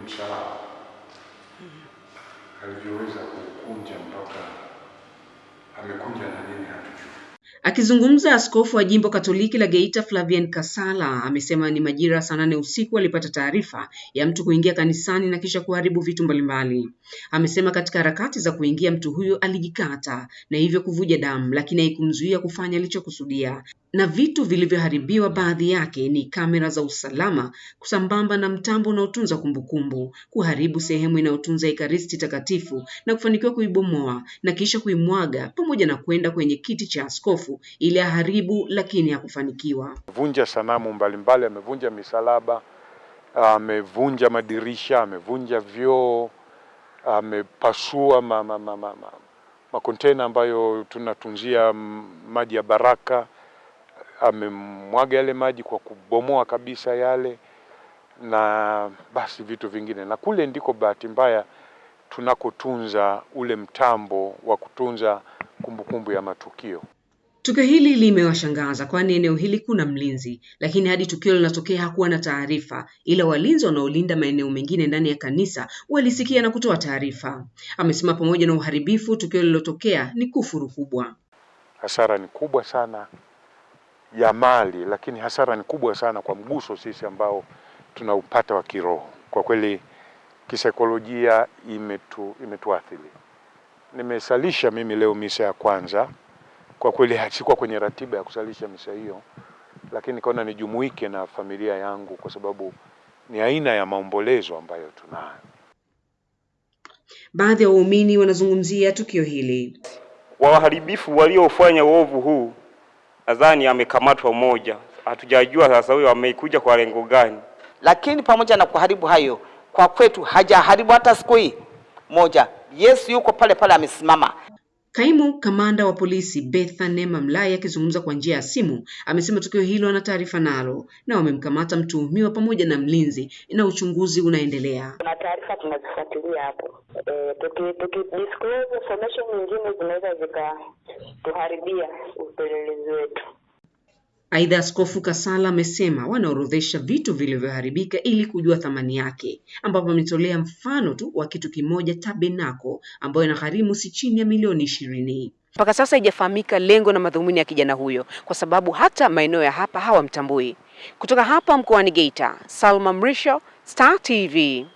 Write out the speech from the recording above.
msalaba alivyoweza kukunja mpaka amekunja na nini hatujui. Akizungumza, askofu wa jimbo Katoliki la Geita Flavian Kasala amesema ni majira saa nane usiku alipata taarifa ya mtu kuingia kanisani na kisha kuharibu vitu mbalimbali. Amesema katika harakati za kuingia mtu huyo alijikata na hivyo kuvuja damu, lakini haikumzuia kufanya alichokusudia. Na vitu vilivyoharibiwa baadhi yake ni kamera za usalama kusambamba na mtambo unaotunza kumbukumbu, kuharibu sehemu inayotunza Ekaristi Takatifu na kufanikiwa kuibomoa na kisha kuimwaga pamoja na kwenda kwenye kiti cha askofu ili aharibu, lakini hakufanikiwa. Vunja sanamu mbalimbali, amevunja misalaba, amevunja madirisha, amevunja vyoo, amepasua ma, ma, ma, ma, ma, makontena ambayo tunatunzia maji ya baraka, amemwaga yale maji kwa kubomoa kabisa yale, na basi vitu vingine, na kule ndiko bahati mbaya tunakotunza ule mtambo wa kutunza kumbukumbu kumbu ya matukio. Tukio hili limewashangaza kwani eneo hili kuna mlinzi, lakini hadi tukio linatokea hakuwa na taarifa, ila walinzi wanaolinda maeneo mengine ndani ya kanisa walisikia na kutoa taarifa. Amesema pamoja na uharibifu, tukio lililotokea ni kufuru kubwa. Hasara ni kubwa sana ya mali, lakini hasara ni kubwa sana kwa mguso sisi ambao tunaupata wa kiroho. Kwa kweli kisaikolojia imetu, imetuathiri. Nimesalisha mimi leo misa ya kwanza kwa kweli sikuwa kwenye ratiba ya kusalisha misa hiyo, lakini nikaona nijumuike na familia yangu kwa sababu ni aina ya maombolezo ambayo tunayo. Baadhi ya waumini wanazungumzia tukio hili. Waharibifu waliofanya uovu huu nadhani amekamatwa mmoja, hatujajua sasa huyo amekuja kwa lengo gani. Lakini pamoja na kuharibu hayo, kwa kwetu hajaharibu hata siku hii moja. Yesu yuko pale pale amesimama. Kaimu kamanda wa polisi Betha Mlai akizungumza kwa njia ya simu amesema tukio hilo ana taarifa nalo na wamemkamata mtuhumiwa pamoja na mlinzi na uchunguzi unaendelea. Kuna taarifa tunazifuatilia hapo, e, tuki, tuki disclose information nyingine zinaweza zikatuharibia upelelezi wetu. Aidha, Askofu Kasala amesema wanaorodhesha vitu vilivyoharibika ili kujua thamani yake, ambapo ametolea mfano tu wa kitu kimoja tabenako, ambayo inagharimu si chini ya milioni ishirini. Mpaka sasa haijafahamika lengo na madhumuni ya kijana huyo, kwa sababu hata maeneo ya hapa hawamtambui. Kutoka hapa mkoani Geita, Salma Mrisho, Star TV.